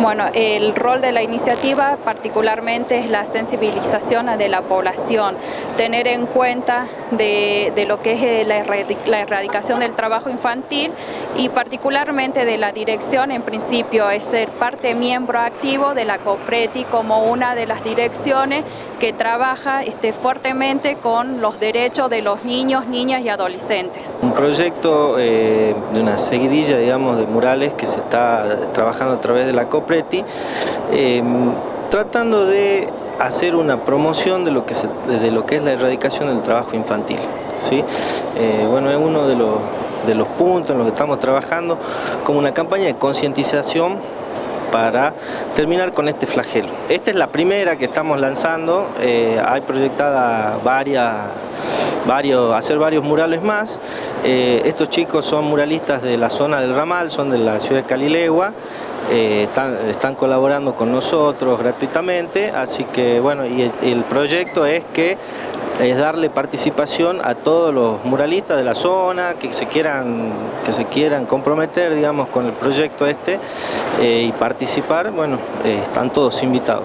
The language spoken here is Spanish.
Bueno, el rol de la iniciativa particularmente es la sensibilización de la población, tener en cuenta de, lo que es eh, la, erradicación del trabajo infantil y particularmente de la dirección, en principio es ser parte miembro activo de la COPRETI como una de las direcciones que trabaja este, fuertemente con los derechos de los niños, niñas y adolescentes. Un proyecto eh, de una seguidilla digamos, de murales que se está trabajando a través de la COPRETI, eh, tratando de hacer una promoción de lo que, de lo que es la erradicación del trabajo infantil. ¿sí? Eh, bueno, es uno de los, de los puntos en los que estamos trabajando como una campaña de concientización para terminar con este flagelo. Esta es la primera que estamos lanzando, eh, hay proyectada varias, varios, hacer varios murales más. Eh, estos chicos son muralistas de la zona del Ramal, son de la ciudad de Calilegua, eh, están, colaborando con nosotros gratuitamente, así que bueno, y el proyecto es que es darle participación a todos los muralistas de la zona que se quieran, que se quieran comprometer digamos, con el proyecto este eh, y participar, bueno, eh, están todos invitados.